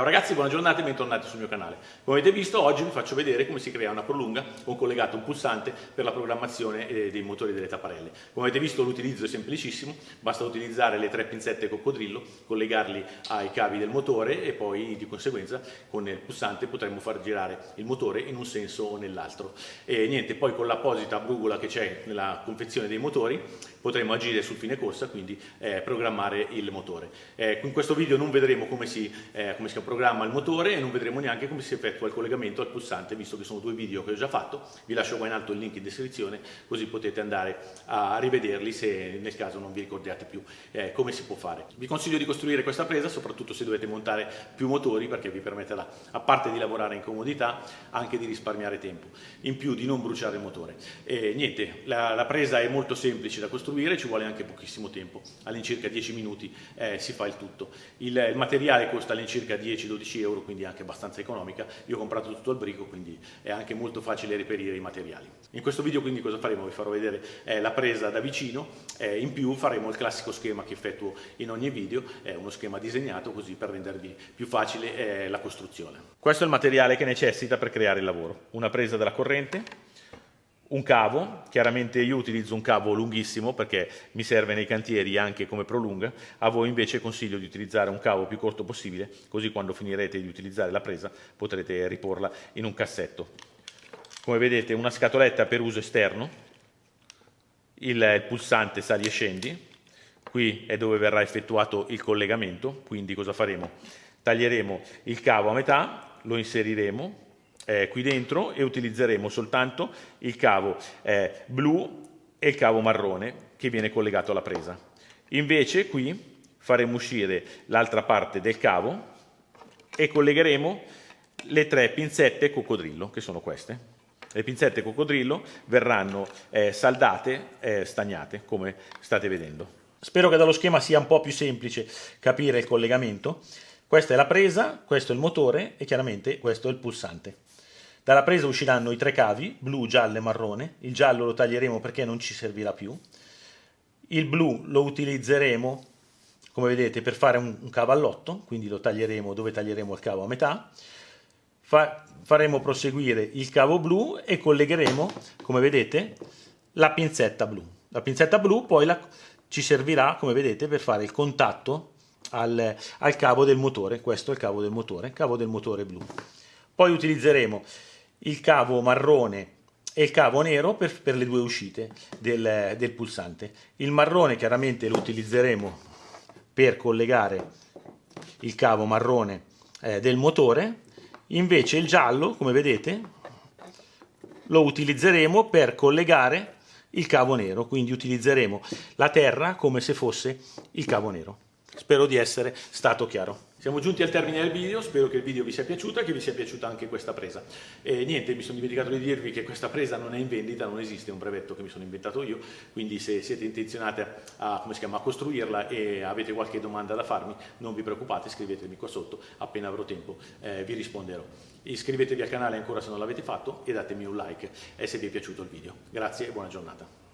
Ciao ragazzi, buona giornata e bentornati sul mio canale. Come avete visto oggi vi faccio vedere come si crea una prolunga con collegato un pulsante per la programmazione eh, dei motori delle tapparelle. Come avete visto l'utilizzo è semplicissimo, basta utilizzare le tre pinzette coccodrillo, collegarli ai cavi del motore e poi di conseguenza con il pulsante potremo far girare il motore in un senso o nell'altro. E niente, poi con l'apposita brugola che c'è nella confezione dei motori potremo agire sul fine corsa, quindi eh, programmare il motore. Eh, in questo video non vedremo come si, eh, come si programma il motore e non vedremo neanche come si effettua il collegamento al pulsante, visto che sono due video che ho già fatto. Vi lascio qua in alto il link in descrizione, così potete andare a rivederli se nel caso non vi ricordiate più eh, come si può fare. Vi consiglio di costruire questa presa, soprattutto se dovete montare più motori, perché vi permetterà, a parte di lavorare in comodità, anche di risparmiare tempo, in più di non bruciare il motore. E niente, la, la presa è molto semplice da costruire, ci vuole anche pochissimo tempo, all'incirca 10 minuti eh, si fa il tutto. Il, il materiale costa all'incirca 10 10-12 euro, quindi anche abbastanza economica. Io ho comprato tutto al brico, quindi è anche molto facile reperire i materiali. In questo video quindi cosa faremo? Vi farò vedere eh, la presa da vicino, eh, in più faremo il classico schema che effettuo in ogni video, è uno schema disegnato così per rendervi più facile eh, la costruzione. Questo è il materiale che necessita per creare il lavoro. Una presa della corrente, un cavo, chiaramente io utilizzo un cavo lunghissimo perché mi serve nei cantieri anche come prolunga, a voi invece consiglio di utilizzare un cavo più corto possibile, così quando finirete di utilizzare la presa potrete riporla in un cassetto. Come vedete una scatoletta per uso esterno, il, pulsante sali e scendi, qui è dove verrà effettuato il collegamento, quindi cosa faremo? Taglieremo il cavo a metà, lo inseriremo eh, qui dentro e utilizzeremo soltanto il cavo eh, blu e il cavo marrone che viene collegato alla presa. Invece qui faremo uscire l'altra parte del cavo e collegheremo le tre pinzette coccodrillo, che sono queste. Le pinzette coccodrillo verranno eh, saldate eh, stagnate, come state vedendo. Spero che dallo schema sia un po' più semplice capire il collegamento. Questa è la presa, questo è il motore e chiaramente questo è il pulsante. Dalla presa usciranno i tre cavi, blu, giallo e marrone. Il giallo lo taglieremo perché non ci servirà più. Il blu lo utilizzeremo, come vedete, per fare un, un cavallotto, quindi lo taglieremo dove taglieremo il cavo a metà. Fa, faremo proseguire il cavo blu e collegheremo, come vedete, la pinzetta blu. La pinzetta blu poi la, ci servirà, come vedete, per fare il contatto al, al cavo del motore. Questo è il cavo del motore, cavo del motore blu. Poi utilizzeremo il cavo marrone e il cavo nero per, per le due uscite del, del, pulsante. Il marrone chiaramente lo utilizzeremo per collegare il cavo marrone eh, del motore, invece il giallo, come vedete, lo utilizzeremo per collegare il cavo nero, quindi utilizzeremo la terra come se fosse il cavo nero. Spero di essere stato chiaro. Siamo giunti al termine del video, spero che il video vi sia piaciuto e che vi sia piaciuta anche questa presa. E niente, mi sono dimenticato di dirvi che questa presa non è in vendita, non esiste, un brevetto che mi sono inventato io, quindi se siete intenzionati a, chiama, a costruirla e avete qualche domanda da farmi, non vi preoccupate, scrivetemi qua sotto, appena avrò tempo eh, vi risponderò. Iscrivetevi al canale ancora se non l'avete fatto e datemi un like eh, se vi è piaciuto il video. Grazie e buona giornata.